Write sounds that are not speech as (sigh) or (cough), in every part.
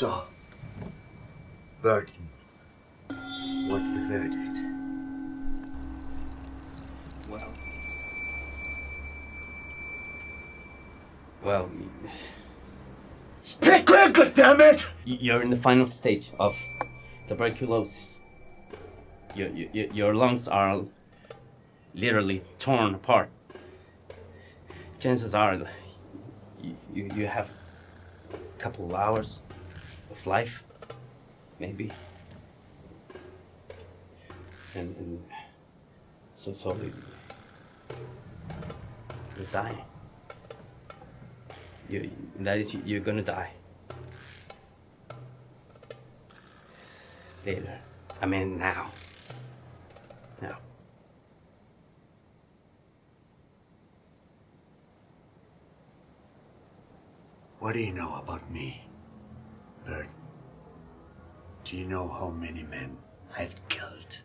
So, Burton, what's the verdict? Well, Speak quickly, damn it! you're in the final stage of tuberculosis. Your, your, your lungs are literally torn apart. Chances are you, you, you have a couple of hours of life, maybe. And, and so, so you die. You, that is, you're gonna die. Later. I mean, now. Now. What do you know about me, Burton? Do you know how many men I've killed?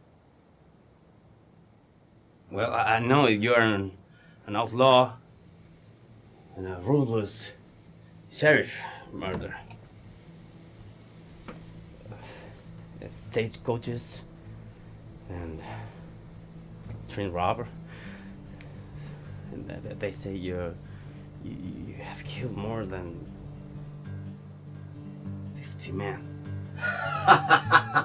Well, I, I know you're an, an outlaw and a ruthless sheriff murderer. Uh, stagecoaches and train robber. And th- th- they say you, you have killed more than 50 men. (laughs)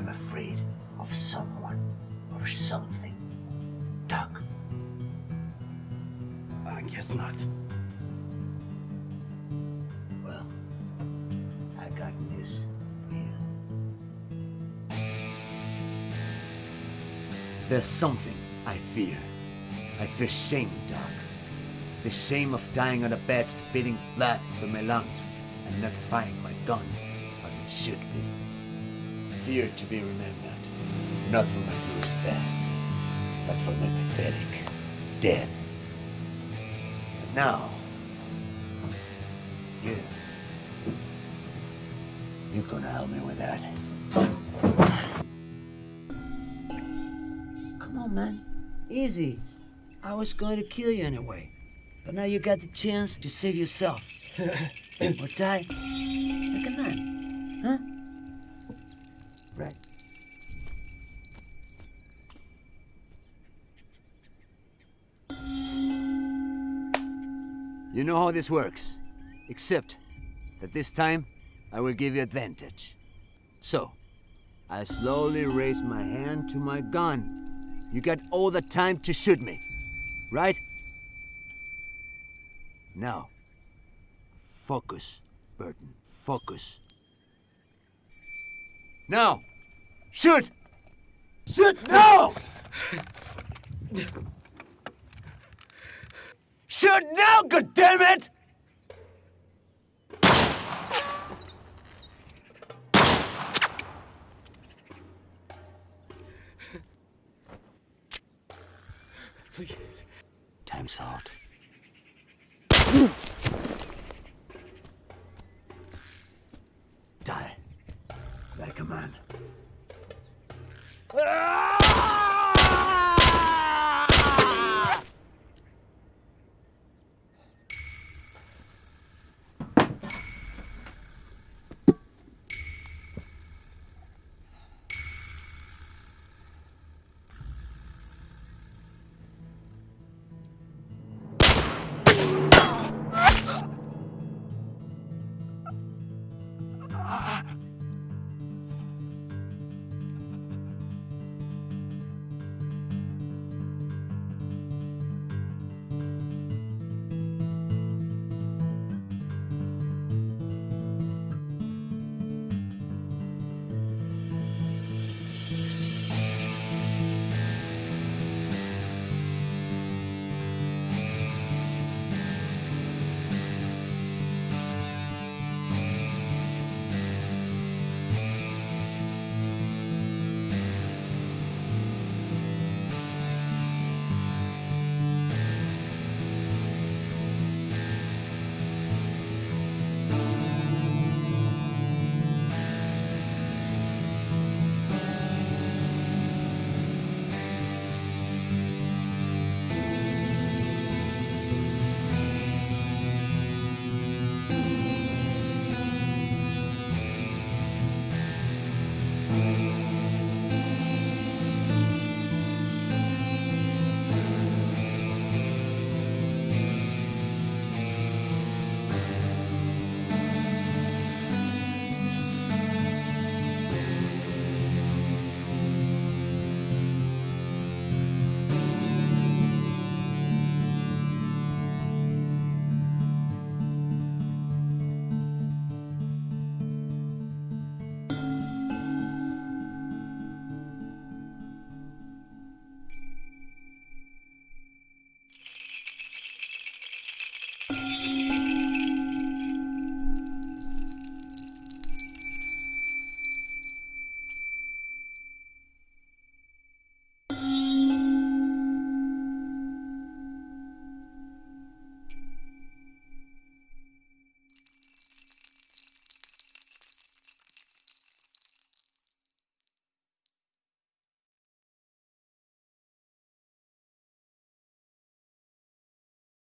am afraid of someone or something? Doc, I guess not. well, I got this. There's something I fear. I fear shame, Doc. The shame of dying on a bed spitting blood from my lungs and not firing my gun as it should be. Fear to be remembered, not for my glorious best, but for my pathetic death. But now, you, you're gonna help me with that. Come on, man. Easy. I was going to kill you anyway. But now you got the chance to save yourself. (laughs) or die like a man. Huh? Right. You know how this works. Except that this time I will give you advantage. So, I slowly raise my hand to my gun. You got all the time to shoot me, right? Now, focus, Burton. Focus. Now, shoot! Shoot now! shoot now, goddammit! Please. Time's out.